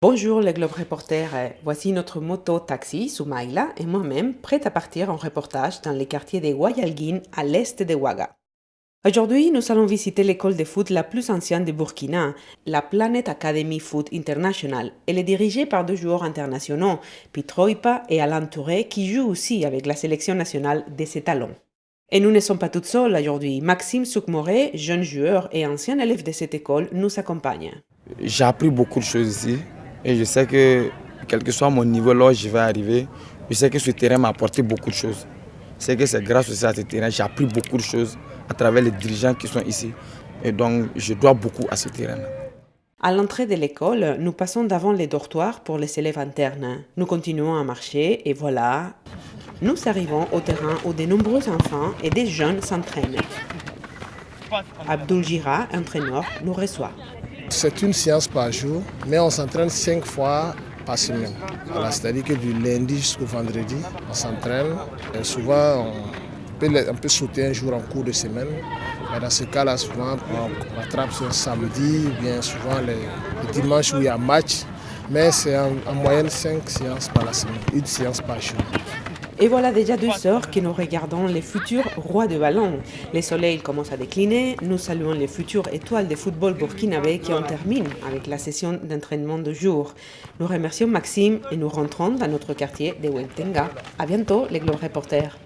Bonjour les Globe Reporters, voici notre moto taxi Soumaïla et moi-même prête à partir en reportage dans les quartiers de Guayalguin à l'est de Ouaga. Aujourd'hui, nous allons visiter l'école de foot la plus ancienne de Burkina, la Planet Academy Foot International. Elle est dirigée par deux joueurs internationaux, Pitroipa et Alain Touré, qui jouent aussi avec la sélection nationale de ces talons. Et nous ne sommes pas toutes seules aujourd'hui. Maxime Soukmoré, jeune joueur et ancien élève de cette école, nous accompagne. J'ai appris beaucoup de choses ici et je sais que, quel que soit mon niveau là où je vais arriver, je sais que ce terrain m'a apporté beaucoup de choses. Sais que c'est grâce aussi à ce terrain j'ai appris beaucoup de choses à travers les dirigeants qui sont ici. Et donc, je dois beaucoup à ce terrain-là. À l'entrée de l'école, nous passons devant les dortoirs pour les élèves internes. Nous continuons à marcher et voilà, nous arrivons au terrain où de nombreux enfants et des jeunes s'entraînent. Abdul entraîneur, nous reçoit. C'est une séance par jour, mais on s'entraîne cinq fois par semaine. C'est-à-dire que du lundi jusqu'au vendredi, on s'entraîne. Souvent, on peut, sauter un jour en cours de semaine. Mais dans ce cas-là, souvent, on rattrape un samedi, bien souvent les dimanches où il y a match. Mais c'est en, en, moyenne cinq séances par la semaine, une séance par jour. Et voilà déjà deux heures que nous regardons les futurs rois de ballon. Le soleil commence à décliner, nous saluons les futures étoiles de football burkinabé qui en terminent avec la session d'entraînement de jour. Nous remercions Maxime et nous rentrons dans notre quartier de Wentenga. À bientôt les Globe Reporters.